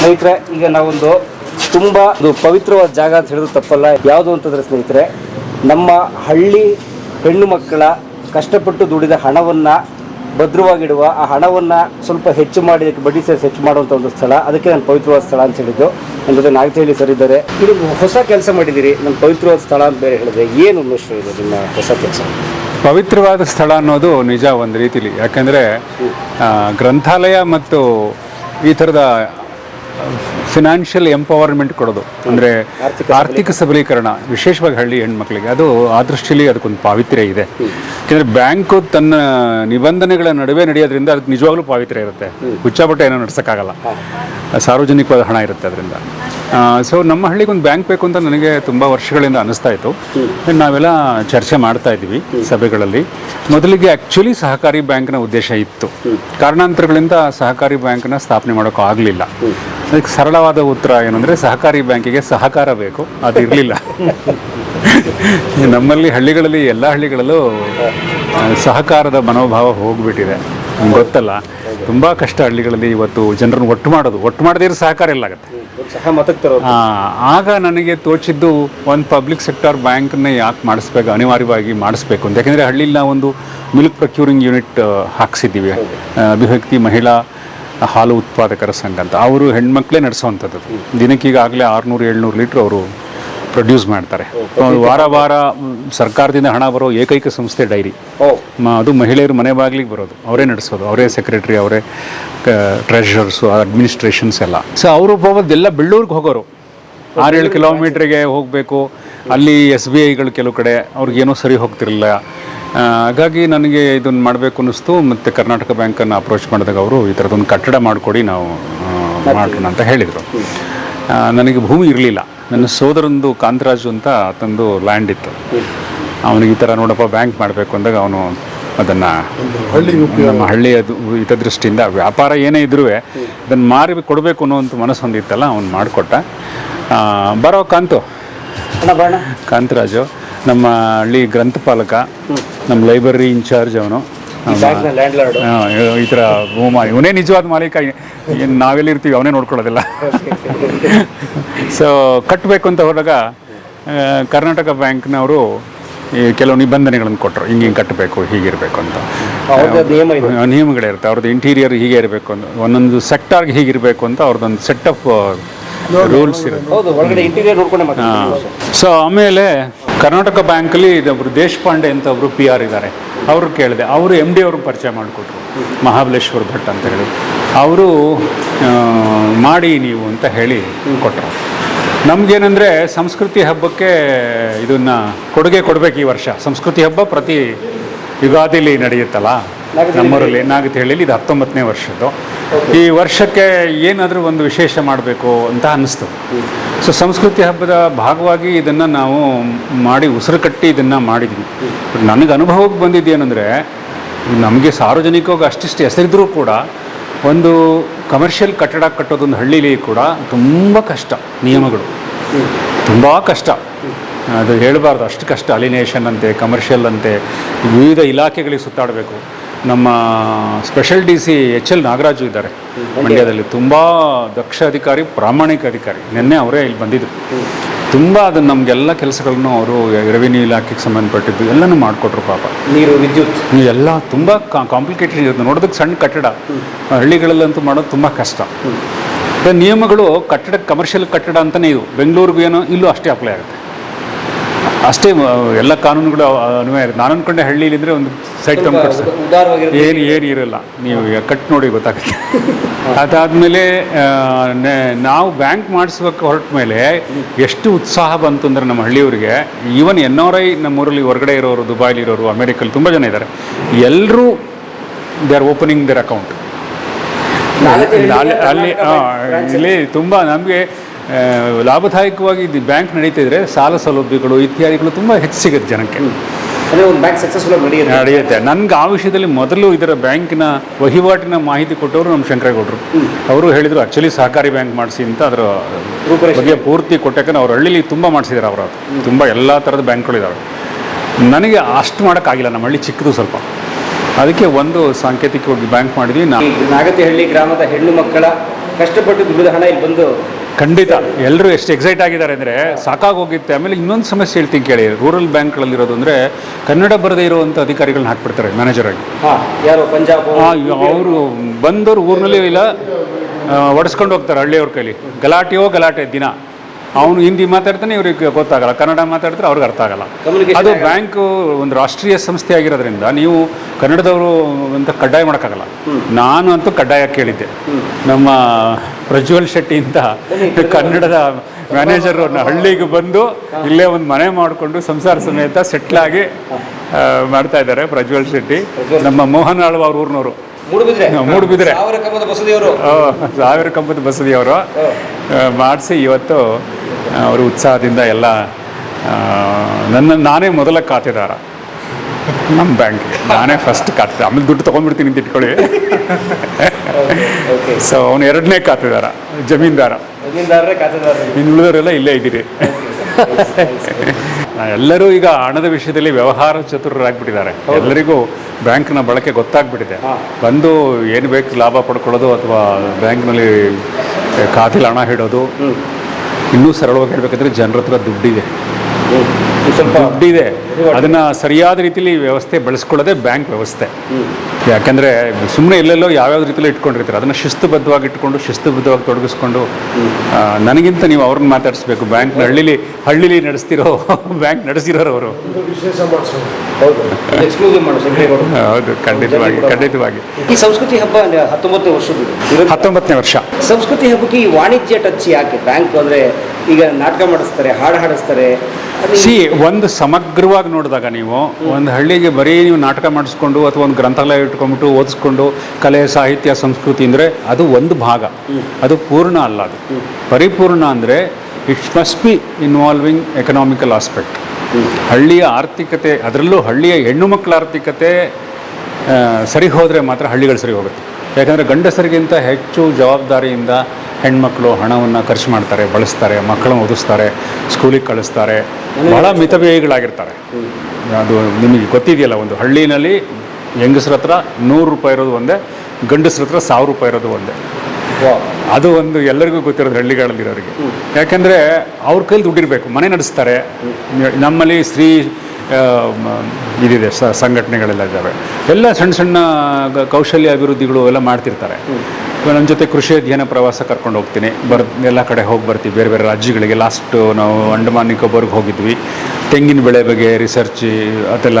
ಸ್ನೇಹಿತರೆ, ಈಗ ನಾವೊಂದು ತುಂಬ ಒಂದು ಪವಿತ್ರವಾದ ಜಾಗ ಅಂತ ಹೇಳಿದ್ರು ತಪ್ಪಲ್ಲ. ಯಾವುದು ಅಂತಂದ್ರೆ ಸ್ನೇಹಿತರೆ, ನಮ್ಮ ಹಳ್ಳಿ ಹೆಣ್ಣು ಮಕ್ಕಳ ಕಷ್ಟಪಟ್ಟು ದುಡಿದ ಹಣವನ್ನು ಭದ್ರವಾಗಿಡುವ, ಆ ಹಣವನ್ನು ಸ್ವಲ್ಪ ಹೆಚ್ಚು ಮಾಡಿ ಬಡ್ಡಿ ಸೇರಿಸಿ ಹೆಚ್ಚು ಮಾಡುವಂಥ ಒಂದು ಸ್ಥಳ. ಅದಕ್ಕೆ ನಾನು ಪವಿತ್ರವಾದ ಸ್ಥಳ ಅಂತ ಹೇಳಿದ್ದು. ನನ್ನ ಜೊತೆ ಸರ್ ಇದ್ದಾರೆ. ಇದು ಹೊಸ ಕೆಲಸ ಮಾಡಿದ್ದೀರಿ. ನನ್ನ ಪವಿತ್ರವಾದ ಸ್ಥಳ ಅಂತ ಬೇರೆ ಹೇಳಿದ್ರೆ ಏನು ಮಿಶ್ರ ಇದೆ ನಿಮ್ಮ ಹೊಸ ಕೆಲಸ? ಪವಿತ್ರವಾದ ಸ್ಥಳ ಅನ್ನೋದು ನಿಜ ಒಂದು ರೀತಿಲಿ. ಯಾಕಂದರೆ ಗ್ರಂಥಾಲಯ ಮತ್ತು ಈ ಥರದ ಫಿನಾನ್ಷಿಯಲ್ ಎಂಪವರ್ಮೆಂಟ್ ಕೊಡೋದು. ಅಂದರೆ ಆರ್ಥಿಕ ಸಬಲೀಕರಣ. ವಿಶೇಷವಾಗಿ ಹಳ್ಳಿ ಹೆಣ್ಮಕ್ಳಿಗೆ. ಅದು ಆ ದೃಷ್ಟಿಯಲ್ಲಿ ಅದಕ್ಕೊಂದು ಪಾವಿತ್ರ್ಯ ಇದೆ. ಯಾಕೆಂದರೆ ಬ್ಯಾಂಕು ತನ್ನ ನಿಬಂಧನೆಗಳ ನಡುವೆ ನಡೆಯೋದ್ರಿಂದ ಅದಕ್ಕೆ ನಿಜವಾಗ್ಲೂ ಪಾವಿತ್ರ್ಯ ಇರುತ್ತೆ. ಹುಚ್ಚಾಪಟ್ಟೆ ಏನೋ ನಡ್ಸೋಕ್ಕಾಗಲ್ಲ. ಸಾರ್ವಜನಿಕವಾದ ಹಣ ಇರುತ್ತೆ ಅದರಿಂದ. ಸೊ ನಮ್ಮ ಹಳ್ಳಿಗೆ ಒಂದು ಬ್ಯಾಂಕ್ ಬೇಕು ಅಂತ ನನಗೆ ತುಂಬ ವರ್ಷಗಳಿಂದ ಅನಿಸ್ತಾ ಇತ್ತು. ನಾವೆಲ್ಲ ಚರ್ಚೆ ಮಾಡ್ತಾ ಇದ್ದೀವಿ ಸಭೆಗಳಲ್ಲಿ. ಮೊದಲಿಗೆ ಆ್ಯಕ್ಚುಲಿ ಸಹಕಾರಿ ಬ್ಯಾಂಕ್ನ ಉದ್ದೇಶ ಇತ್ತು. ಕಾರಣಾಂತರಗಳಿಂದ ಸಹಕಾರಿ ಬ್ಯಾಂಕ್ನ ಸ್ಥಾಪನೆ ಮಾಡೋಕ್ಕೂ ಆಗಲಿಲ್ಲ ಅದಕ್ಕೆ ಸರಳವಾದ ಉತ್ತರ ಏನಂದರೆ ಸಹಕಾರಿ ಬ್ಯಾಂಕಿಗೆ ಸಹಕಾರ ಬೇಕು. ಅದು ಇರಲಿಲ್ಲ ನಮ್ಮಲ್ಲಿ ಹಳ್ಳಿಗಳಲ್ಲಿ ಎಲ್ಲ ಹಳ್ಳಿಗಳಲ್ಲೂ ಸಹಕಾರದ ಮನೋಭಾವ ಹೋಗ್ಬಿಟ್ಟಿದೆ. ನಿಮ್ಗೆ ಗೊತ್ತಲ್ಲ. ತುಂಬ ಕಷ್ಟ ಹಳ್ಳಿಗಳಲ್ಲಿ ಇವತ್ತು ಜನರನ್ನು ಒಟ್ಟು ಮಾಡೋದು. ಒಟ್ಟು ಮಾಡದೇ ಇರೋ ಸಹಕಾರ ಎಲ್ಲ ಆಗುತ್ತೆ. ಒಂದು ಸಹ ಮತಕ್ಕೆ ತರೋದು ಆಗ ನನಗೆ ತೋಚಿದ್ದು ಒಂದು ಪಬ್ಲಿಕ್ ಸೆಕ್ಟರ್ ಬ್ಯಾಂಕನ್ನೇ ಯಾಕೆ ಮಾಡಿಸ್ಬೇಕು ಅನಿವಾರ್ಯವಾಗಿ ಮಾಡಿಸ್ಬೇಕು ಅಂತ. ಯಾಕೆಂದರೆ ಹಳ್ಳಿಲಿ ನಾವು ಒಂದು ಮಿಲ್ಕ್ ಪ್ರೊಕ್ಯೂರಿಂಗ್ ಯೂನಿಟ್ ಹಾಕ್ಸಿದ್ದೀವಿ. ಅಭಿವ್ಯಕ್ತಿ ಮಹಿಳಾ ಹಾಲು ಉತ್ಪಾದಕರ ಸಂಘ ಅಂತ. ಅವರು ಹೆಣ್ಮಕ್ಳೇ ನಡೆಸೋವಂಥದ್ದು. ದಿನಕ್ಕೆ ಈಗಾಗಲೇ ಆರುನೂರು ಏಳ್ನೂರು ಲೀಟ್ರ್ ಅವರು ಪ್ರೊಡ್ಯೂಸ್ ಮಾಡ್ತಾರೆ. ವಾರ ವಾರ ಸರ್ಕಾರದಿಂದ ಹಣ ಬರೋ ಏಕೈಕ ಸಂಸ್ಥೆ ಡೈರಿ. ಓ. ಮ- ಅದು ಮಹಿಳೆಯರು ಮನೆ ಬಾಗಿಲಿಗೆ ಬರೋದು. ಅವರೇ ನಡೆಸೋದು. ಅವರೇ ಸೆಕ್ರೆಟರಿ ಅವರೇ ಟ್ರೆಷರ್ಸು ಅಡ್ಮಿನಿಸ್ಟ್ರೇಷನ್ಸ್ ಎಲ್ಲ. ಸೊ ಅವರು ಹೋಗೋದೆಲ್ಲ ಬೆಳ್ಳೂರಿಗೆ ಹೋಗೋರು. ಆರೇಳು ಕಿಲೋಮೀಟ್ರಿಗೆ ಹೋಗಬೇಕು. ಅಲ್ಲಿ ಎಸ್ ಬಿ ಐಗಳು ಕೆಲವು ಕಡೆ ಅವ್ರಿಗೇನೋ ಸರಿ ಹೋಗ್ತಿರಲಿಲ್ಲ. ಹಾಗಾಗಿ ನನಗೆ ಇದನ್ನು ಮಾಡಬೇಕು ಅನ್ನಿಸ್ತು ಮತ್ತು ಕರ್ನಾಟಕ ಬ್ಯಾಂಕನ್ನು ಅಪ್ರೋಚ್ ಮಾಡಿದಾಗ ಅವರು ಈ ಥರದೊಂದು ಕಟ್ಟಡ ಮಾಡಿಕೊಡಿ ನಾವು ಮಾಡ್ತೀನಿ ಮಾಡೋಣ ಅಂತ ಹೇಳಿದರು. ನನಗೆ ಭೂಮಿ ಇರಲಿಲ್ಲ. ನನ್ನ ಸೋದರಂದು ಕಾಂತರಾಜು ಅಂತ ಆತಂದು ಲ್ಯಾಂಡ್ ಇತ್ತು. ಅವನಿಗೆ ಈ ಥರ ನೋಡಪ್ಪ ಬ್ಯಾಂಕ್ ಮಾಡಬೇಕು ಅಂದಾಗ ಅವನು ಅದನ್ನು ನಮ್ಮ ಹಳ್ಳಿಯ ಹಿತದೃಷ್ಟಿಯಿಂದ ವ್ಯಾಪಾರ ಏನೇ ಇದ್ರೂ ಅದನ್ನು ಮಾರಿ ಕೊಡಬೇಕು ಅನ್ನೋಂಥ ಮನಸ್ಸು ಹೊಂದಿತ್ತಲ್ಲ ಅವ್ನು ಮಾಡಿಕೊಟ್ಟ. ಬರೋ ಕಾಂತು. ಕಾಂತರಾಜು. ನಮ್ಮ ಹಳ್ಳಿ ಗ್ರಂಥಪಾಲಕ ನಮ್ಮ ಲೈಬ್ರರಿ ಇನ್ಚಾರ್ಜ್ ಅವನು. ಈ ಥರ ಭೂಮ ಇವನೇ ನಿಜವಾದ ಮಾಲೀಕ ಏನು ನಾವೆಲ್ಲಿರ್ತೀವಿ ಅವನೇ ನೋಡ್ಕೊಳ್ಳೋದಿಲ್ಲ. ಸೊ ಕಟ್ಟಬೇಕು ಅಂತ ಹೋದಾಗ ಕರ್ನಾಟಕ ಬ್ಯಾಂಕ್ನವರು ಈ ಕೆಲವು ನಿಬಂಧನೆಗಳನ್ನು ಕೊಟ್ಟರು. ಹಿಂಗೆ ಹಿಂಗೆ ಕಟ್ಟಬೇಕು ಹೀಗಿರಬೇಕು ಅಂತ. ನಿಯಮಗಳಿರುತ್ತೆ ಅವ್ರದ್ದು ಇಂಟೀರಿಯರ್ ಹೀಗೆ ಇರಬೇಕು ಅಂತ. ಒಂದೊಂದು ಸೆಕ್ಟಾರ್ಗೆ ಹೀಗಿರಬೇಕು ಅಂತ ಅವ್ರದ್ದೊಂದು ಸೆಟ್ ಆಫ್ ರೂಲ್ಸ್ ಇರುತ್ತೆ. ಸೊ ಆಮೇಲೆ ಕರ್ನಾಟಕ ಬ್ಯಾಂಕಲ್ಲಿ ಇದೊಬ್ರು ದೇಶಪಾಂಡೆ ಅಂತ ಒಬ್ಬರು ಪಿ ಆರ್ ಇದ್ದಾರೆ. ಅವರು ಕೇಳಿದೆ. ಅವರು ಎಂ ಡಿ ಅವ್ರಿಗೆ ಪರಿಚಯ ಮಾಡಿಕೊಟ್ರು. ಮಹಾಬಲೇಶ್ವರ್ ಭಟ್ ಅಂತ ಹೇಳಿ. ಅವರು ಮಾಡಿ ನೀವು ಅಂತ ಹೇಳಿ ಕೊಟ್ಟರು ನಮಗೇನೆಂದರೆ ಸಂಸ್ಕೃತಿ ಹಬ್ಬಕ್ಕೆ ಇದನ್ನು ಕೊಡುಗೆ ಕೊಡಬೇಕು ಈ ವರ್ಷ. ಸಂಸ್ಕೃತಿ ಹಬ್ಬ ಪ್ರತಿ ಯುಗಾದಿಲಿ ನಡೆಯುತ್ತಲ್ಲ. ನಮ್ಮೂರಲ್ಲಿ ನಾಗತಿಹಳ್ಳಿಲಿ ಇದು ಹತ್ತೊಂಬತ್ತನೇ ವರ್ಷದ್ದು. ಈ ವರ್ಷಕ್ಕೆ ಏನಾದರೂ ಒಂದು ವಿಶೇಷ ಮಾಡಬೇಕು ಅಂತ ಅನ್ನಿಸ್ತು. ಸೊ ಸಂಸ್ಕೃತಿ ಹಬ್ಬದ ಭಾಗವಾಗಿ ಇದನ್ನು ನಾವು ಮಾಡಿ ಉಸಿರು ಕಟ್ಟಿ ಇದನ್ನು ಮಾಡಿದ್ವಿ. ನನಗೆ ಅನುಭವಕ್ಕೆ ಬಂದಿದ್ದೇನೆಂದರೆ ನಮಗೆ ಸಾರ್ವಜನಿಕವಾಗಿ ಅಷ್ಟಿಷ್ಟು ಹೆಸರಿದ್ರೂ ಕೂಡ ಒಂದು ಕಮರ್ಷಿಯಲ್ ಕಟ್ಟಡ ಕಟ್ಟೋದೊಂದು ಹಳ್ಳಿಲಿ ಕೂಡ ತುಂಬ ಕಷ್ಟ ನಿಯಮಗಳು. ತುಂಬ ಕಷ್ಟ. ಅದು ಹೇಳಬಾರ್ದು ಅಷ್ಟು ಕಷ್ಟ. ಅಲಿನೇಷನ್ ಅಂತೆ ಕಮರ್ಷಿಯಲ್ ಅಂತೆ ವಿವಿಧ ಇಲಾಖೆಗಳಿಗೆ ಸುತ್ತಾಡಬೇಕು. ನಮ್ಮ special D C H L Nagaraju ಇದ್ದಾರೆ. ಮಂಡ್ಯದಲ್ಲಿ ತುಂಬ ದಕ್ಷ ಅಧಿಕಾರಿ ಪ್ರಾಮಾಣಿಕ ಅಧಿಕಾರಿ. ನಿನ್ನೆ ಅವರೇ ಇಲ್ಲಿ ಬಂದಿದ್ದರು ತುಂಬ ಅದನ್ನು ನಮಗೆಲ್ಲ ಕೆಲಸಗಳನ್ನು ಅವರು ರೆವಿನ್ಯೂ ಇಲಾಖೆಗೆ ಸಂಬಂಧಪಟ್ಟಿದ್ದು ಎಲ್ಲನೂ ಮಾಡಿಕೊಟ್ರು ಪಾಪ. ನೀರು ವಿದ್ಯುತ್. ಎಲ್ಲ ತುಂಬ ಕಾಂಪ್ಲಿಕೇಟೆಡ್ ಇರುತ್ತೆ ನೋಡೋದಕ್ಕೆ ಸಣ್ಣ ಕಟ್ಟಡ. ಹಳ್ಳಿಗಳಲ್ಲಂತೂ ಮಾಡೋದು ತುಂಬ ಕಷ್ಟ. ನಿಯಮಗಳು ಕಟ್ಟಡ ಕಮರ್ಷಿಯಲ್ ಕಟ್ಟಡ ಅಂತಲೇ ಇದು ಬೆಂಗಳೂರಿಗೂ ಏನೋ ಇಲ್ಲೂ ಅಷ್ಟೇ ಅಪ್ಲೈ ಆಗುತ್ತೆ. ಅಷ್ಟೇ ಎಲ್ಲ ಕಾನೂನುಗಳು ಅನ್ವಯ ಇರುತ್ತೆ ನಾನು ಅನ್ಕೊಂಡೆ ಹಳ್ಳಿಲಿದ್ರೆ ಒಂದು ಸೈಟ್ ತಂದು ಏನು ಏನು ಇರಲ್ಲ. ನೀವು ಕಟ್ ನೋಡಿ ಗೊತ್ತಾಗುತ್ತೆ. ಅದಾದಮೇಲೆ ನಾವು ಬ್ಯಾಂಕ್ ಮಾಡಿಸ್ಬೇಕು ಹೊರಟ ಮೇಲೆ ಎಷ್ಟು ಉತ್ಸಾಹ ಬಂತು ಅಂದರೆ ನಮ್ಮ ಹಳ್ಳಿಯವರಿಗೆ. ಈವನ್ ಎನ್ ಆರ್ ಐ ನಮ್ಮೂರಲ್ಲಿ ಹೊರಗಡೆ ಇರೋರು ದುಬೈಲಿ ಇರೋರು ಅಮೇರಿಕಲ್ಲಿ ತುಂಬ ಜನ ಇದ್ದಾರೆ. ಎಲ್ಲರೂ they are opening their account ಅಲ್ಲಿ ಇಲ್ಲಿ ತುಂಬ ನಮಗೆ ಲಾಭದಾಯಕವಾಗಿ ಇದು ಬ್ಯಾಂಕ್ ನಡೀತಿದ್ರೆ ಸಾಲ ಸೌಲಭ್ಯಗಳು ಇತ್ಯಾದಿಗಳು ತುಂಬ ಹೆಚ್ಚು ಸಿಗುತ್ತೆ ಜನಕ್ಕೆ. ಅಂದ್ರೆ ಒಂದು ಬ್ಯಾಂಕ್ ಸಕ್ಸಸ್ಫುಲ್ ನಡೆಯುತ್ತೆ. ನನ್ಗೆ ನನಗೆ ಆ ವಿಷಯದಲ್ಲಿ ಮೊದಲು ಇದರ ಬ್ಯಾಂಕಿನ ವಹಿವಾಟಿನ ಮಾಹಿತಿ ಕೊಟ್ಟವರು ನಮ್ಮ ಶಂಕರೇಗೌಡರು. ಅವರು ಹೇಳಿದರು ಆ್ಯಕ್ಚುಲಿ ಸಹಕಾರಿ ಬ್ಯಾಂಕ್ ಮಾಡಿಸಿ ಅಂತ ಅದರ. ಬಗ್ಗೆ ಪೂರ್ತಿ ಕೊಟ್ಟಕ್ಕೆ ಅವ್ರ ಹಳ್ಳಿಲಿ ತುಂಬ ಮಾಡಿಸಿದ್ದಾರೆ ಅವರು. ತುಂಬ ಎಲ್ಲ ಥರದ ಬ್ಯಾಂಕ್ಗಳಿದ್ದಾವೆ ನನಗೆ ಅಷ್ಟು ಮಾಡೋಕ್ಕಾಗಿಲ್ಲ ನಮ್ಮ ಹಳ್ಳಿ ಚಿಕ್ಕದು ಸ್ವಲ್ಪ. ಅದಕ್ಕೆ ಒಂದು ಸಾಂಕೇತಿಕವಾಗಿ ಬ್ಯಾಂಕ್ ಮಾಡಿದ್ವಿ. ನಾಗತಿಹಳ್ಳಿ ಗ್ರಾಮದ ಹೆಣ್ಣು ಮಕ್ಕಳ ಕಷ್ಟಪಟ್ಟು ದುಡಿದ ಹಣ ಇಲ್ಲಿ ಬಂದು ಖಂಡಿತ. ಎಲ್ಲರೂ ಎಷ್ಟು ಎಕ್ಸೈಟ್ ಆಗಿದ್ದಾರೆ ಅಂದರೆ ಸಾಕಾಗೋಗಿತ್ತೆ ಆಮೇಲೆ ಇನ್ನೊಂದು ಸಮಸ್ಯೆ ಹೇಳ್ತೀನಿ ಕೇಳಿ. ರೂರಲ್ ಬ್ಯಾಂಕ್ಗಳಲ್ಲಿರೋದು ಅಂದರೆ ಕನ್ನಡ ಬರದೇ ಇರುವಂಥ ಅಧಿಕಾರಿಗಳನ್ನ ಹಾಕ್ಬಿಡ್ತಾರೆ ಮ್ಯಾನೇಜರ್ ಆಗಿ. ಯಾರು? ಪಂಜಾಬ್ ಅವರು? ಬಂದವರು ಊರಿನಲ್ಲಿ ಇಲ್ಲ. ಒಡಿಸ್ಕೊಂಡು ಹೋಗ್ತಾರೆ ಹಳ್ಳಿಯವ್ರ ಕೈಲಿ. ಗಲಾಟೆಯೋ ಗಲಾಟೆ ದಿನ. ಅವನು ಹಿಂದಿ ಮಾತಾಡ್ತಾನೆ ಇವ್ರಿಗೆ ಗೊತ್ತಾಗಲ್ಲ. ಕನ್ನಡ ಮಾತಾಡಿದ್ರೆ ಅವ್ರಿಗೆ ಅರ್ಥ ಆಗಲ್ಲ. ಅದು. ಬ್ಯಾಂಕ್ ಒಂದು ರಾಷ್ಟ್ರೀಯ ಸಂಸ್ಥೆ ಆಗಿರೋದ್ರಿಂದ ನೀವು ಕನ್ನಡದವರು ಅಂತ ಕಡ್ಡಾಯ ಮಾಡೋಕ್ಕಾಗಲ್ಲ. ನಾನು ಅಂತೂ ಕಡ್ಡಾಯ ಕೇಳಿದ್ದೆ. ನಮ್ಮ ಪ್ರಜ್ವಲ್ ಶೆಟ್ಟಿ ಅಂತ ಕನ್ನಡದ ಮ್ಯಾನೇಜರು ಹಳ್ಳಿಗೆ ಬಂದು ಇಲ್ಲೇ ಒಂದು ಮನೆ ಮಾಡಿಕೊಂಡು ಸಂಸಾರ ಸಮೇತ ಸೆಟ್ಲಾಗಿ ಮಾಡ್ತಾ ಇದ್ದಾರೆ ಪ್ರಜ್ವಲ್ ಶೆಟ್ಟಿ. ನಮ್ಮ ಮೋಹನ್ ಆಳ್ವ ಅವ್ರ ಊರಿನವರು. ಮೂಡುಬಿದ್ರೆ. ಮೂಡುಬಿದ್ರೆ. ಸಾವಿರ ಕಂಬದ ಬಸದಿಯವರು. ಸಾವಿರ ಕಂಪದ ಬಸದಿಯವರು. ಮಾಡಿಸಿ ಇವತ್ತು ಅವರು ಉತ್ಸಾಹದಿಂದ ಎಲ್ಲ ನನ್ನ ನಾನೇ ಮೊದಲ ಖಾತೆದಾರ. ನಮ್ಮ ಬ್ಯಾಂಕ್ಗೆ ನಾನೇ ಫಸ್ಟ್ ಖಾತೆ ಆಮೇಲೆ ದುಡ್ಡು ತೊಗೊಂಡ್ಬಿಡ್ತೀನಿ ಅಂತ ಇಟ್ಕೊಳ್ಳಿ. ಸೊ ಅವನು ಎರಡನೇ ಖಾತೆದಾರ ಜಮೀನ್ದಾರ. ಇನ್ನು ಉಳಿದವರೆಲ್ಲ ಇಲ್ಲೇ ಇದ್ದೀರಿ. ಎಲ್ಲರೂ ಈಗ ಹಣದ ವಿಷಯದಲ್ಲಿ ವ್ಯವಹಾರ ಚತುರರಾಗ್ಬಿಟ್ಟಿದ್ದಾರೆ. ಎಲ್ಲರಿಗೂ ಬ್ಯಾಂಕ್ನ ಬಳಕೆ ಗೊತ್ತಾಗ್ಬಿಟ್ಟಿದೆ. ಬಂದು ಏನು ಬೇಕು ಲಾಭ ಪಡ್ಕೊಳ್ಳೋದು ಅಥವಾ ಬ್ಯಾಂಕ್ನಲ್ಲಿ ಖಾತೆಲಿ ಹಣ ಇಡೋದು ಇನ್ನೂ ಸರಳವಾಗಿ ಹೇಳ್ಬೇಕಂದ್ರೆ ಜನರ ಹತ್ರ ದುಡ್ಡಿದೆ. ಸ್ವಲ್ಪ ದುಡ್ಡಿದೆ ಅದನ್ನ ಸರಿಯಾದ ರೀತಿಲಿ ವ್ಯವಸ್ಥೆ ಬೆಳೆಸ್ಕೊಳ್ಳೋದೇ ಬ್ಯಾಂಕ್ ವ್ಯವಸ್ಥೆ. ಯಾಕಂದ್ರೆ ಸುಮ್ಮನೆ ಎಲ್ಲೆಲ್ಲೋ ಯಾವ್ಯಾವ ರೀತಿಯಲ್ಲಿ ಇಟ್ಕೊಂಡಿರ್ತಾರೆ. ಅದನ್ನ ಶಿಸ್ತುಬದ್ಧವಾಗಿ ಇಟ್ಕೊಂಡು ಶಿಸ್ತುಬದ್ಧವಾಗಿ ತೊಡಗಿಸ್ಕೊಂಡು ಆ, ನನಗಿಂತ ನೀವು ಅವ್ರನ್ನ ಮಾತಾಡಿಸ್ಬೇಕು. ಬ್ಯಾಂಕ್ ಹಳ್ಳಿಲಿ ಹಳ್ಳಿಲಿ ನಡೆಸ್ತಿರೋ ಬ್ಯಾಂಕ್ ನಡೆಸಿರೋರು ಅವರು. ಹೌದು. ಎಕ್ಸ್ಕ್ಲೂಸಿವ್ ಮಾಡು ಹೌದು ಖಂಡಿತವಾಗಿ ಖಂಡಿತವಾಗಿ. ಈ ಸಂಸ್ಕೃತಿ ಹಬ್ಬ ಹತ್ತೊಂಬತ್ತನೇ ವರ್ಷ ಹತ್ತೊಂಬತ್ತನೇ ವರ್ಷ. ಸಂಸ್ಕೃತಿ ಹಬ್ಬಕ್ಕೆ ಈ ವಾಣಿಜ್ಯ ಟಚ್ ಯಾಕೆ? ಬ್ಯಾಂಕ್ ಅಂದರೆ ಈಗ ನಾಟಕ ಮಾಡಿಸ್ತಾರೆ ಹಾಡು ಹಾಡಿಸ್ತಾರೆ. ಸಿ ಒಂದು ಸಮಗ್ರವಾಗಿ ನೋಡಿದಾಗ ನೀವು ಒಂದು ಹಳ್ಳಿಗೆ ಬರೀ ನೀವು ನಾಟಕ ಮಾಡಿಸ್ಕೊಂಡು ಅಥವಾ ಒಂದು ಗ್ರಂಥಾಲಯ ಇಟ್ಕೊಂಡ್ಬಿಟ್ಟು ಓದಿಸ್ಕೊಂಡು ಕಲೆ ಸಾಹಿತ್ಯ ಸಂಸ್ಕೃತಿ ಅಂದರೆ ಅದು ಒಂದು ಭಾಗ. ಅದು ಪೂರ್ಣ ಅಲ್ಲ ಅದು. ಪರಿಪೂರ್ಣ ಅಂದರೆ it's must be involving economical aspect ಹಳ್ಳಿಯ ಆರ್ಥಿಕತೆ ಅದರಲ್ಲೂ ಹಳ್ಳಿಯ ಹೆಣ್ಣು ಮಕ್ಕಳ ಆರ್ಥಿಕತೆ ಸರಿ ಹೋದರೆ ಮಾತ್ರ ಹಳ್ಳಿಗಳು ಸರಿ ಹೋಗುತ್ತೆ. ಯಾಕಂದರೆ ಗಂಡಸರಿಗಿಂತ ಹೆಚ್ಚು ಜವಾಬ್ದಾರಿಯಿಂದ ಹೆಣ್ಮಕ್ಳು ಹಣವನ್ನು ಖರ್ಚು ಮಾಡ್ತಾರೆ ಬಳಸ್ತಾರೆ ಮಕ್ಕಳನ್ನ ಓದಿಸ್ತಾರೆ ಸ್ಕೂಲಿಗೆ ಕಳಿಸ್ತಾರೆ. ಬಹಳ ಮಿತವ್ಯಯಿಗಳಾಗಿರ್ತಾರೆ. ಅದು ನಿಮಗೆ ಗೊತ್ತಿದೆಯಲ್ಲ ಒಂದು ಹಳ್ಳಿನಲ್ಲಿ ಹೆಂಗಸ್ರ ಹತ್ರ ನೂರು ರೂಪಾಯಿ ಇರೋದು ಒಂದೇ ಗಂಡಸ್ರ ಹತ್ರ ಸಾವಿರ ರೂಪಾಯಿ ಇರೋದು ಒಂದೇ. ಅದು ಒಂದು ಎಲ್ಲರಿಗೂ ಗೊತ್ತಿರೋದು ಹಳ್ಳಿಗಳಲ್ಲಿರೋರಿಗೆ ಯಾಕೆಂದರೆ ಅವ್ರ ಕೈಲಿ ದುಡ್ಡಿರಬೇಕು ಮನೆ ನಡೆಸ್ತಾರೆ. ನಮ್ಮಲ್ಲಿ ಸ್ತ್ರೀ ಇದಿದೆ, ಸ, ಸಂಘಟನೆಗಳೆಲ್ಲ ಇದ್ದಾವೆ. ಎಲ್ಲ ಸಣ್ಣ ಸಣ್ಣ ಕೌಶಲ್ಯ ಅಭಿವೃದ್ಧಿಗಳು ಎಲ್ಲ ಮಾಡ್ತಿರ್ತಾರೆ. ನನ್ನ ಜೊತೆ ಕೃಷಿ ಅಧ್ಯಯನ ಪ್ರವಾಸ ಕರ್ಕೊಂಡು ಹೋಗ್ತೀನಿ. ಬರ್, ಎಲ್ಲ ಕಡೆ ಹೋಗಿ ಬರ್ತೀವಿ. ಬೇರೆ ಬೇರೆ ರಾಜ್ಯಗಳಿಗೆ ಲಾಸ್ಟು ನಾವು ಅಂಡಮಾನ್, ನಿಕೋಬಾರ್ಗೆ ಹೋಗಿದ್ವಿ. ತೆಂಗಿನ ಬೆಳೆ ಬಗ್ಗೆ ರಿಸರ್ಚ್ ಅದೆಲ್ಲ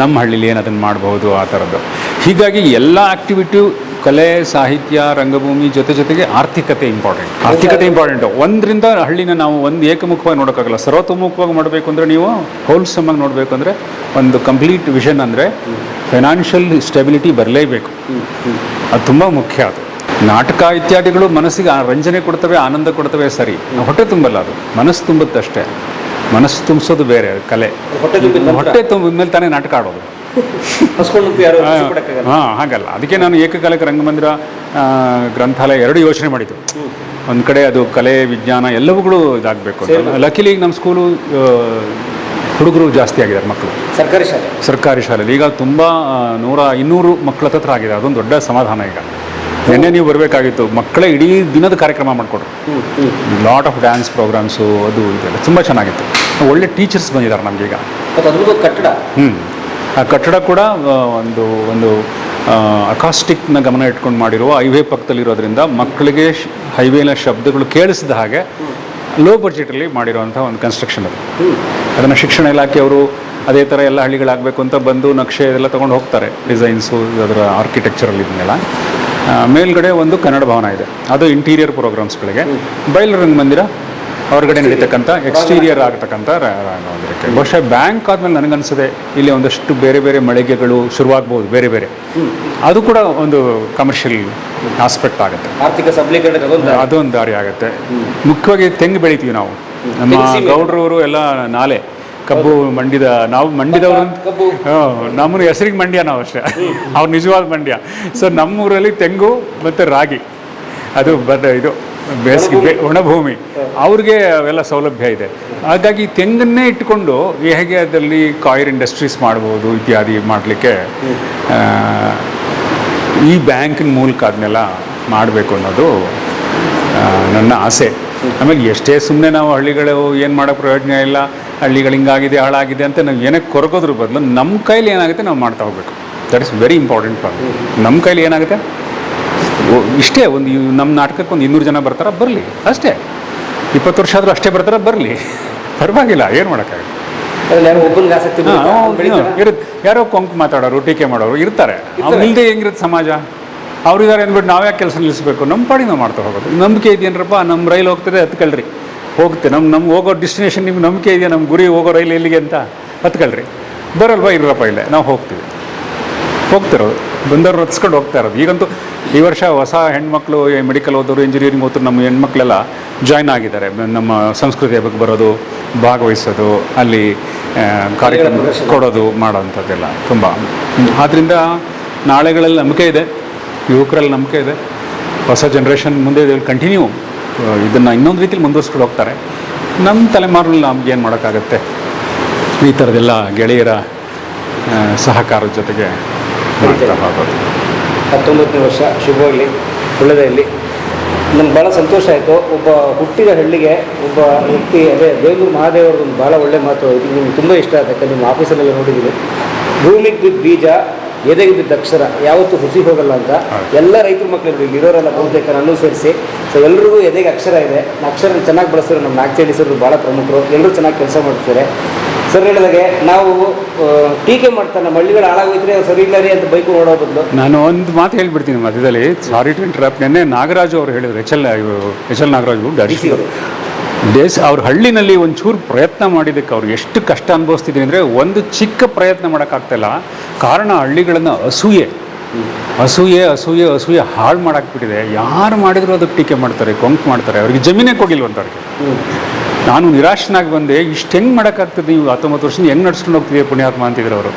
ನಮ್ಮ ಹಳ್ಳಿಲಿ ಏನು ಅದನ್ನು ಮಾಡಬಹುದು ಆ ಥರದ್ದು ಹೀಗಾಗಿ ಎಲ್ಲ ಆಕ್ಟಿವಿಟಿ ಕಲೆ ಸಾಹಿತ್ಯ ರಂಗಭೂಮಿ ಜೊತೆ ಜೊತೆಗೆ ಆರ್ಥಿಕತೆ ಇಂಪಾರ್ಟೆಂಟ್ ಆರ್ಥಿಕತೆ ಇಂಪಾರ್ಟೆಂಟ್ ಒಂದರಿಂದ ಹಳ್ಳಿನ ನಾವು ಒಂದು ಏಕಮುಖವಾಗಿ ನೋಡೋಕ್ಕಾಗಲ್ಲ. ಸರ್ವತೋಮುಖವಾಗಿ ಮಾಡಬೇಕು ಅಂದರೆ ನೀವು ಹೋಲ್ಸಮ್ ಆಗಿ ನೋಡಬೇಕು ಅಂದರೆ ಒಂದು ಕಂಪ್ಲೀಟ್ ವಿಷನ್ ಅಂದರೆ ಫೈನಾನ್ಷಿಯಲ್ ಸ್ಟೆಬಿಲಿಟಿ ಬರಲೇಬೇಕು. ಅದು ತುಂಬ ಮುಖ್ಯ ಅದು. ನಾಟಕ ಇತ್ಯಾದಿಗಳು ಮನಸ್ಸಿಗೆ ಆ ರಂಜನೆ ಕೊಡ್ತವೆ ಆನಂದ ಕೊಡ್ತವೆ ಸರಿ. ಹೊಟ್ಟೆ ತುಂಬಲ್ಲ ಅದು. ಮನಸ್ಸು ತುಂಬುತ್ತಷ್ಟೇ. ಮನಸ್ಸು ತುಂಬಿಸೋದು ಬೇರೆ ಕಲೆ. ಹೊಟ್ಟೆ ತುಂಬ ಹೊಟ್ಟೆ ತುಂಬಿದ ಮೇಲೆ ತಾನೇ ನಾಟಕ ಆಡೋದು. ಹಾಂ ಹಾಗಲ್ಲ. ಅದಕ್ಕೆ ನಾನು ಏಕಕಾಲಿಕ ರಂಗಮಂದಿರ ಗ್ರಂಥಾಲಯ ಎರಡು ಯೋಚನೆ ಮಾಡಿದ್ದು. ಒಂದು ಕಡೆ ಅದು ಕಲೆ ವಿಜ್ಞಾನ ಎಲ್ಲವುಗಳು ಇದಾಗಬೇಕು ಅಂತ. ಲಕಿಲಿ ನಮ್ಮ ಸ್ಕೂಲು ಹುಡುಗರು ಜಾಸ್ತಿ ಆಗಿದ್ದಾರೆ ಮಕ್ಕಳು. ಸರ್ಕಾರಿ ಶಾಲೆ. ಸರ್ಕಾರಿ ಶಾಲೆಯಲ್ಲಿ ಈಗ ತುಂಬ ನೂರ ಇನ್ನೂರು ಮಕ್ಕಳ ಹತ್ರ ಆಗಿದೆ. ಅದೊಂದು ದೊಡ್ಡ ಸಮಾಧಾನ ಈಗ. ನಿನ್ನೆ ನೀವು ಬರಬೇಕಾಗಿತ್ತು. ಮಕ್ಕಳೇ ಇಡೀ ದಿನದ ಕಾರ್ಯಕ್ರಮ ಮಾಡಿಕೊಟ್ರು. ಲಾಟ್ ಆಫ್ ಡ್ಯಾನ್ಸ್ ಪ್ರೋಗ್ರಾಮ್ಸು ಅದು ಇದೆಲ್ಲ ತುಂಬ ಚೆನ್ನಾಗಿತ್ತು. ಒಳ್ಳೆ ಟೀಚರ್ಸ್ ಬಂದಿದ್ದಾರೆ ನಮಗೀಗ ಕಟ್ಟಡ. ಹ್ಞೂ ಆ ಕಟ್ಟಡ ಕೂಡ ಒಂದು ಒಂದು ಅಕಾಸ್ಟಿಕ್ನ ಗಮನ ಇಟ್ಕೊಂಡು ಮಾಡಿರುವ ಹೈವೇ ಪಕ್ಕದಲ್ಲಿರೋದ್ರಿಂದ ಮಕ್ಕಳಿಗೆ ಹೈವೇನ ಶಬ್ದಗಳು ಕೇಳಿಸಿದ ಹಾಗೆ ಲೋ ಬಜೆಟಲ್ಲಿ ಮಾಡಿರುವಂಥ ಒಂದು ಕನ್ಸ್ಟ್ರಕ್ಷನ್ ಅದು. ಅದನ್ನು ಶಿಕ್ಷಣ ಇಲಾಖೆಯವರು ಅದೇ ಥರ ಎಲ್ಲ ಹಳ್ಳಿಗಳಾಗಬೇಕು ಅಂತ ಬಂದು ನಕ್ಷೆ ಎಲ್ಲ ತೊಗೊಂಡು ಹೋಗ್ತಾರೆ. ಡಿಸೈನ್ಸು, ಅದರ ಆರ್ಕಿಟೆಕ್ಚರಲ್ಲಿ ಇದನ್ನೆಲ್ಲ. ಮೇಲ್ಗಡೆ ಒಂದು ಕನ್ನಡ ಭವನ ಇದೆ. ಅದು ಇಂಟೀರಿಯರ್ ಪ್ರೋಗ್ರಾಮ್ಸ್ಗಳಿಗೆ ಬಯಲು ಮಂದಿರ ಹೊರಗಡೆ ನಡೀತಕ್ಕಂಥ ಎಕ್ಸ್ಟೀರಿಯರ್ ಆಗ್ತಕ್ಕಂಥ ಬಹುಶಃ ಬ್ಯಾಂಕ್ ಆದಮೇಲೆ ನನಗನ್ಸದೆ ಇಲ್ಲಿ ಒಂದಷ್ಟು ಬೇರೆ ಬೇರೆ ಮಳಿಗೆಗಳು ಶುರುವಾಗ್ಬೋದು ಬೇರೆ ಬೇರೆ. ಅದು ಕೂಡ ಒಂದು ಕಮರ್ಷಿಯಲ್ ಆಸ್ಪೆಕ್ಟ್ ಆಗುತ್ತೆ. ಆರ್ಥಿಕ ಸಬಲೀಕರಣ ಅದೊಂದು ದಾರಿ. ಆಗುತ್ತೆ. ಮುಖ್ಯವಾಗಿ ತೆಂಗು ಬೆಳಿತೀವಿ ನಾವು. ನಮ್ಮ. ಗೌಡ್ರವರು ಎಲ್ಲ ನಾಲೆ. ಕಬ್ಬು ಮಂಡಿದ ನಾವು ಮಂಡಿದವರು ನಮ್ಮನ್ನು ಹೆಸರಿಗೆ ಮಂಡ್ಯ ನಾವು ಅಷ್ಟೇ. ಅವ್ರು ನಿಜವಾದ ಮಂಡ್ಯ. ಸೊ ನಮ್ಮೂರಲ್ಲಿ ತೆಂಗು ಮತ್ತು ರಾಗಿ. ಅದು ಬದ ಇದು. ಬೇಸಿಗೆ ಒಣಭೂಮಿ. ಅವ್ರಿಗೆ ಅವೆಲ್ಲ ಸೌಲಭ್ಯ ಇದೆ. ಹಾಗಾಗಿ ತೆಂಗನ್ನೇ ಇಟ್ಕೊಂಡು ಹೇಗೆ ಅದರಲ್ಲಿ ಕಾಯಿರ್ ಇಂಡಸ್ಟ್ರೀಸ್ ಮಾಡ್ಬೋದು ಇತ್ಯಾದಿ ಮಾಡಲಿಕ್ಕೆ ಈ ಬ್ಯಾಂಕಿನ ಮೂಲಕ ಅದನ್ನೆಲ್ಲ ಮಾಡಬೇಕು ಅನ್ನೋದು ನನ್ನ ಆಸೆ. ಆಮೇಲೆ ಎಷ್ಟೇ ಸುಮ್ಮನೆ ನಾವು ಹಳ್ಳಿಗಳು ಏನು ಮಾಡೋ ಪ್ರಯೋಜನ ಇಲ್ಲ, ಹಳ್ಳಿಗಳು ಹಿಂಗಾಗಿದೆ, ಹಾಳಾಗಿದೆ ಅಂತ ನಾವು ಏನಕ್ಕೆ ಕೊರಗೋದ್ರ ಬದಲು ನಮ್ಮ ಕೈಲಿ ಏನಾಗುತ್ತೆ ನಾವು ಮಾಡ್ತಾ ಹೋಗ್ಬೇಕು. That is very important part ನಮ್ಮ ಕೈಲಿ ಏನಾಗುತ್ತೆ? ಇಷ್ಟೇ ಒಂದು ನಮ್ಮ ನಾಟಕಕ್ಕೆ ಒಂದು ಇನ್ನೂರು ಜನ ಬರ್ತಾರೆ ಬರಲಿ. ಅಷ್ಟೇ. ಇಪ್ಪತ್ತು ವರ್ಷ ಆದರೂ ಅಷ್ಟೇ ಬರ್ತಾರೆ ಬರಲಿ. ಪರವಾಗಿಲ್ಲ ಏನು ಮಾಡೋಕ್ಕಾಗಲ್ಲ? ಇರುತ್ತೆ ಯಾರೋ ಕೊಂಕು ಮಾತಾಡೋರು ಟೀಕೆ ಮಾಡೋರು ಇರ್ತಾರೆ. ಅವ್ರು ಇಲ್ಲದೆ ಹೆಂಗಿರುತ್ತೆ ಸಮಾಜ? ಅವ್ರಿದ್ದಾರೆ ಅಂದ್ಬಿಟ್ಟು ನಾವು ಯಾಕೆ ಕೆಲಸ ನಿಲ್ಲಿಸ್ಬೇಕು? ನಮ್ಮ ಪಾಡಿ ನಾವು ಮಾಡ್ತಾ ಹೋಗೋದು. ನಂಬಿಕೆ ಇದೆಯೇನ್ರಪ್ಪ ನಮ್ಮ ರೈಲು ಹೋಗ್ತದೆ ಹತ್ಕೊಳ್ರಿ. ಹೋಗುತ್ತೆ. ನಮ್ಮ ನಮ್ಗೆ ಹೋಗೋ ಡೆಸ್ಟಿನೇಷನ್ ನಿಮ್ಗೆ ನಂಬಿಕೆ ಇದೆಯಾ? ನಮ್ಮ ಗುರಿ ಹೋಗೋ ರೈಲು ಎಲ್ಲಿಗೆ ಅಂತ? ಹತ್ಕೊಳ್ರಿ. ಬರಲ್ವಾ ಇರಪ್ಪ ಇಲ್ಲೇ? ನಾವು ಹೋಗ್ತೀವಿ. ಹೋಗ್ತಿರೋದು. ಬಂದವ್ರು ರಚಿಸ್ಕೊಂಡು ಹೋಗ್ತಾ ಇರೋದು. ಈಗಂತೂ ಈ ವರ್ಷ ಹೊಸ ಹೆಣ್ಮಕ್ಳು ಮೆಡಿಕಲ್ ಓದೋರು ಇಂಜಿನಿಯರಿಂಗ್ ಓದೋರು ನಮ್ಮ ಹೆಣ್ಮಕ್ಳೆಲ್ಲ ಜಾಯ್ನ್ ಆಗಿದ್ದಾರೆ. ನಮ್ಮ ಸಂಸ್ಕೃತಿಯ ಬಗ್ಗೆ ಬರೋದು, ಭಾಗವಹಿಸೋದು, ಅಲ್ಲಿ ಕಾರ್ಯಕ್ರಮ. ಕೊಡೋದು ಮಾಡೋವಂಥದ್ದೆಲ್ಲ ತುಂಬ. ಆದ್ದರಿಂದ ನಾಳೆಗಳಲ್ಲಿ ನಂಬಿಕೆ ಇದೆ, ಯುವಕರಲ್ಲಿ ನಂಬಿಕೆ ಇದೆ. ಹೊಸ ಜನ್ರೇಷನ್ ಮುಂದೆ ಕಂಟಿನ್ಯೂ ಇದನ್ನು ಇನ್ನೊಂದು ರೀತಿಲಿ ಮುಂದುವರ್ಸ್ಕೊಂಡು ಹೋಗ್ತಾರೆ. ನಮ್ಮ ತಲೆಮಾರಲ್ಲಿ ನಮ್ಗೆ ಏನು ಮಾಡೋಕ್ಕಾಗತ್ತೆ? ಈ ಥರದ್ದೆಲ್ಲ ಗೆಳೆಯರ ಸಹಕಾರದ ಜೊತೆಗೆ ಮಾಡ್ತಾ ಹೋಗೋದು. ಹತ್ತೊಂಬತ್ತನೇ ವರ್ಷ ಶುಭವಾಗಲಿ ಒಳ್ಳೆಯದಾಗಲಿ ನಮ್ಗೆ ಭಾಳ ಸಂತೋಷ ಆಯಿತು. ಒಬ್ಬ ಹುಟ್ಟಿದ ಹಳ್ಳಿಗೆ ಒಬ್ಬ ವ್ಯಕ್ತಿ, ಅದೇ ದೇವೂರು ಮಹಾದೇವರದ್ದು ಒಂದು ಭಾಳ ಒಳ್ಳೆ ಮಾತು. ಇದು ನಿಮ್ಗೆ ತುಂಬ ಇಷ್ಟ ಆಗುತ್ತೆ ನಿಮ್ಮ ಆಫೀಸಲ್ಲೆಲ್ಲ ನೋಡಿದ್ದೀನಿ. ಭೂಮಿಗೆ ಬಿದ್ದ ಬೀಜ, ಎದೆಗೆ ಬಿದ್ದ ಅಕ್ಷರ, ಯಾವತ್ತೂ ಹುಸಿ ಹೋಗಲ್ಲ ಅಂತ. ಎಲ್ಲ ರೈತರ ಮಕ್ಕಳು ಇಲ್ಲಿ ಇರೋರೆಲ್ಲ ಬಹುತೇಕ ನಾನು ಸೇರಿಸಿ. ಸೊ ಎಲ್ರಿಗೂ ಎದೆಗೆ ಅಕ್ಷರ ಇದೆ. ಅಕ್ಷರ ಚೆನ್ನಾಗಿ ಬಳಸ್ತಾರೆ. ನಮ್ಮ ಸರ್ ಭಾಳ ಪ್ರಮುಖರು. ಎಲ್ಲರೂ ಚೆನ್ನಾಗಿ ಕೆಲಸ ಮಾಡ್ತಾರೆ. ಸರ್ ಹೇಳಿದಾಗೆ ನಾವು ಟೀಕೆ ಮಾಡ್ತಾನೆ ನಮ್ಮ ಹಳ್ಳಿಗಳು ಹಾಳಾಗೋಯ್ತಾರೆ ಸರಿ ಇಲ್ಲ ರೀ ಅಂತ ಬೈಕ್ ನೋಡೋ ಬದಲು? ನಾನು ಒಂದು ಮಾತು ಹೇಳ್ಬಿಡ್ತೀನಿ ಮಧ್ಯದಲ್ಲಿ. ಸಾರಿ ಟು ಇಂಟ್ರಪ್ಟ್ ನಿನ್ನೆ ನಾಗರಾಜು ಅವರು ಹೇಳಿದ್ರು H L H L Nagaraju D C ಅವರು. ದೇಶ ಅವ್ರ ಹಳ್ಳಿನಲ್ಲಿ ಒಂಚೂರು ಪ್ರಯತ್ನ ಮಾಡಿದ್ದಕ್ಕೆ ಅವ್ರು ಎಷ್ಟು ಕಷ್ಟ ಅನುಭವಿಸ್ತಿದ್ದೀವಿ ಅಂದರೆ ಒಂದು ಚಿಕ್ಕ ಪ್ರಯತ್ನ ಮಾಡೋಕ್ಕಾಗ್ತಿಲ್ಲ ಕಾರಣ ಹಳ್ಳಿಗಳನ್ನು ಅಸೂಯೆ. ಅಸೂಯೆ ಅಸೂಯೆ ಅಸೂಯೆ ಹಾಳು ಮಾಡಾಕ್ಬಿಟ್ಟಿದೆ. ಯಾರು ಮಾಡಿದ್ರು ಅದಕ್ಕೆ ಟೀಕೆ ಮಾಡ್ತಾರೆ ಕೊಂಕ್ ಮಾಡ್ತಾರೆ. ಅವ್ರಿಗೆ ಜಮೀನೇ ಕೊಡಿಲ್ವಂತ ಅವ್ರಿಗೆ ನಾನು ನಿರಾಶನಾಗಿ ಬಂದೆ ಇಷ್ಟು ಹೆಂಗೆ ಮಾಡೋಕ್ಕಾಗ್ತದೆ ನೀವು ಹತ್ತೊಂಬತ್ತು ವರ್ಷದಿಂದ ಹೆಂಗೆ ನಡ್ಸ್ಕೊಂಡು ಹೋಗ್ತೀವಿ ಪುಣ್ಯಾತ್ಮ ಅಂತಿದ್ರು ಅವರು.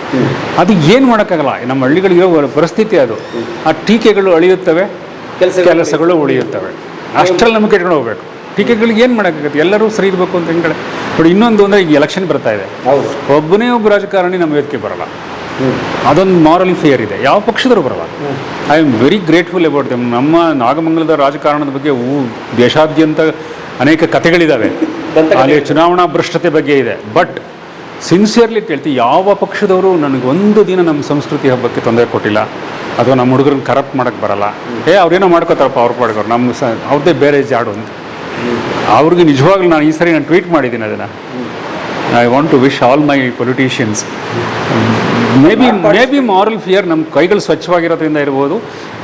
ಅದು ಏನು ಮಾಡೋಕ್ಕಾಗಲ್ಲ ನಮ್ಮ ಹಳ್ಳಿಗಳಿರೋ ಪರಿಸ್ಥಿತಿ ಅದು. ಆ ಟೀಕೆಗಳು ಅಳಿಯುತ್ತವೆ ಕೆಲಸ ಕೆಲಸಗಳು ಉಳಿಯುತ್ತವೆ. ಅಷ್ಟರಲ್ಲಿ ನಮಗೆ ಇಟ್ಕೊಂಡು ಹೋಗ್ಬೇಕು. ಟೀಕೆಗಳಿಗೆ ಏನು ಮಾಡೋಕ್ಕಾಗುತ್ತೆ? ಎಲ್ಲರೂ ಸರಿ ಇರಬೇಕು ಅಂತ ಹೆಂಗೆ ನೋಡಿ ಇನ್ನೊಂದು ಅಂದರೆ ಈಗ ಎಲೆಕ್ಷನ್ ಬರ್ತಾ ಇದೆ. ಒಬ್ಬನೇ ಒಬ್ಬ ರಾಜಕಾರಣಿ ನಮ್ಮ ವೇದಿಕೆ ಬರಲ್ಲ. ಅದೊಂದು ಮಾರಲ್ ಫೇರ್ ಇದೆ. ಯಾವ ಪಕ್ಷದವರು ಬರಲ್ಲ. I am very grateful about them ನಮ್ಮ ನಾಗಮಂಗಲದ ರಾಜಕಾರಣದ ಬಗ್ಗೆ ಊ ದೇಶಾದ್ಯಂತ ಅನೇಕ ಕಥೆಗಳಿದ್ದಾವೆ. ಅಲ್ಲಿ ಚುನಾವಣಾ ಭ್ರಷ್ಟತೆ ಬಗ್ಗೆ ಇದೆ. ಬಟ್ ಸಿನ್ಸಿಯರ್ಲಿ ಕೇಳ್ತಿ ಯಾವ ಪಕ್ಷದವರು ನನಗೊಂದು ಒಂದು ದಿನ ನಮ್ಮ ಸಂಸ್ಕೃತಿ ಹಬ್ಬಕ್ಕೆ ತೊಂದರೆ ಕೊಟ್ಟಿಲ್ಲ ಅಥವಾ ನಮ್ಮ ಹುಡುಗರನ್ನ ಕರಪ್ಟ್ ಮಾಡೋಕ್ಕೆ ಬರಲ್ಲ. ಏ ಅವ್ರೇನೋ ಮಾಡ್ಕೋತಾರಪ್ಪ ಅವ್ರ ಪಾಡ್ಗವ್ರು ನಮ್ಮ ಸ ಅವ್ರದ್ದೇ ಬೇರೆ ಜಾಡು ಅಂತ. ಅವ್ರಿಗೆ ನಿಜವಾಗ್ಲೂ ನಾನು ಈ ಸರಿ ನಾನು ಟ್ವೀಟ್ ಮಾಡಿದ್ದೀನಿ ಅದನ್ನು. I want to wish all my politicians may be may be moral fear ನಮ್ಮ ಕೈಗಳು ಸ್ವಚ್ಛವಾಗಿರೋದ್ರಿಂದ ಇರ್ಬೋದು.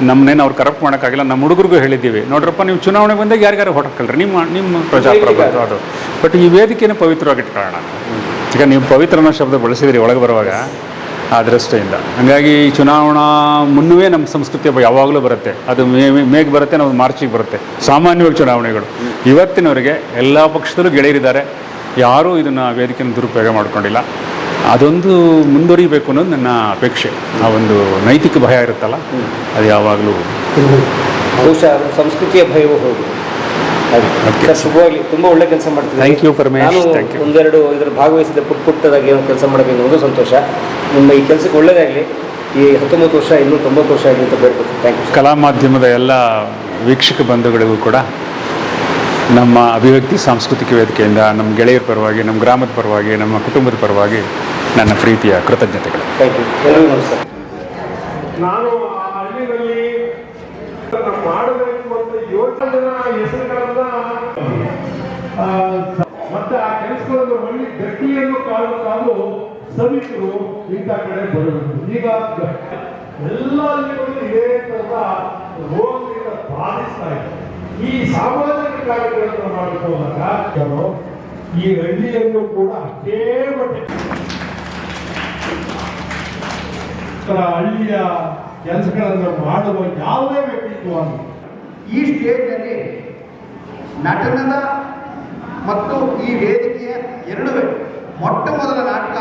ನಮ್ಮನ್ನೇನು ಅವ್ರು ಕರಪ್ಟ್ ಮಾಡೋಕ್ಕಾಗಿಲ್ಲ ನಮ್ಮ ಹುಡುಗರಿಗೂ ಹೇಳಿದ್ದೀವಿ. ನೋಡ್ರಪ್ಪ ನೀವು ಚುನಾವಣೆ ಬಂದಾಗ ಯಾರಿಗಾರು ಹೊಟ್ಟಕಲ್ರಿ ನಿಮ್ಮ ನಿಮ್ಮ ಪ್ರಜಾಪ್ರಭುತ್ವ ಅದು. ಬಟ್ ಈ ವೇದಿಕೆನ ಪವಿತ್ರವಾಗಿಟ್ಕೊಳ್ಳೋಣ ಈಗ ನೀವು ಪವಿತ್ರ ಅನ್ನೋ ಶಬ್ದ ಬಳಸಿದ್ರಿ ಒಳಗೆ ಬರುವಾಗ ಆ ದೃಷ್ಟಿಯಿಂದ. ಹಾಗಾಗಿ ಈ ಚುನಾವಣಾ ಮುನ್ನವೇ ನಮ್ಮ ಸಂಸ್ಕೃತಿ ಯಾವಾಗಲೂ ಬರುತ್ತೆ. ಅದು ಮೇ ಮೇಗೆ ಬರುತ್ತೆ ನಾವು ಮಾರ್ಚಿಗೆ ಬರುತ್ತೆ. ಸಾಮಾನ್ಯವಾಗಿ ಚುನಾವಣೆಗಳು. ಇವತ್ತಿನವರೆಗೆ ಎಲ್ಲ ಪಕ್ಷದಲ್ಲೂ ಗೆಳೆಯರಿದ್ದಾರೆ. ಯಾರೂ ಇದನ್ನು ವೇದಿಕೆಯನ್ನು ದುರುಪಯೋಗ ಮಾಡ್ಕೊಂಡಿಲ್ಲ. ಅದೊಂದು ಮುಂದುವರಿಬೇಕು ಅನ್ನೋದು ನನ್ನ ಅಪೇಕ್ಷೆ. ಆ ಒಂದು ನೈತಿಕ ಭಯ ಇರುತ್ತಲ್ಲ ಅದು ಯಾವಾಗಲೂ ಬಹುಶಃ ಸಂಸ್ಕೃತಿಯ ಭಯವೂ ಹೌದು. ಸರ್ ಶುಭವಾಗಲಿ. ತುಂಬ ಒಳ್ಳೆ ಕೆಲಸ ಮಾಡ್ತಿದ್ದೀರಿ. ಥ್ಯಾಂಕ್ ಪರಮೇಶ್. ಒಂದೆರಡು ಇದರ ಭಾಗವಹಿಸಿದ ಪುಟ್ಟ ಪುಟ್ಟದಾಗಿ ಏನೋ ಕೆಲಸ ಮಾಡಬೇಕು ಒಂದು ಸಂತೋಷ. ನಿಮ್ಮ ಈ ಕೆಲಸಕ್ಕೆ ಒಳ್ಳೇದಾಗಲಿ. ಈ ಹತ್ತೊಂಬತ್ತು ವರ್ಷ ಇನ್ನೂ ತೊಂಬತ್ತು ವರ್ಷ ಆಗಲಿ ಅಂತ ಬೇಡ್ಕೊತೀನಿ. ಥ್ಯಾಂಕ್ ಯು ಕಲಾ ಮಾಧ್ಯಮದ ಎಲ್ಲ ವೀಕ್ಷಕ ಬಂಧುಗಳಿಗೂ ಕೂಡ ನಮ್ಮ ಅಭಿವ್ಯಕ್ತಿ ಸಾಂಸ್ಕೃತಿಕ ವೇದಿಕೆಯಿಂದ ನಮ್ಮ ಗೆಳೆಯರ ಪರವಾಗಿ ನಮ್ಮ ಗ್ರಾಮದ ಪರವಾಗಿ ನಮ್ಮ ಕುಟುಂಬದ ಪರವಾಗಿ ನನ್ನ ಪ್ರೀತಿಯ ಕೃತಜ್ಞತೆಗಳು. ನಾನು ಮಾಡಬೇಕು ಅಂತ ಯೋಚನೆ ಜನ ಹೆಸರುಗಳನ್ನ ಆ, ಮತ್ತೆ ಆ ಕೆಲಸಗಳನ್ನು ಒಳ್ಳೆ ಗಟ್ಟಿಯನ್ನು ಕಾಣಲು ಸಭಿಕರು ಇಂಥ ಕಡೆ ಬರಬೇಕು. ಈಗ ಎಲ್ಲ ಹಳ್ಳಿಗಳು ಇದೇ ತರದ ರೋಗದಿಂದ ಬಾಧಿಸ್ತಾ ಇದೆ. ಈ ಸಾಮಾಜಿಕ ಕಾರ್ಯಗಳನ್ನು ಮಾಡಬೇಕು ಅಂದಾಗ ಈ ಹಳ್ಳಿಯನ್ನು ಕೂಡ ಅಷ್ಟೇ ಮಟ್ಟಿಗೆ ತರ ಹಳ್ಳಿಯ ಕೆಲಸಗಳನ್ನು ಮಾಡುವ ಯಾವುದೇ ವ್ಯಕ್ತಿತ್ವವನ್ನು ಈ ಸ್ಟೇಜ್ನಲ್ಲಿ ನಟನದ ಮತ್ತು ಈ ವೇದಿಕೆಯ ಎರಡುವೆ ಮೊಟ್ಟ ಮೊದಲ ನಾಟಕ.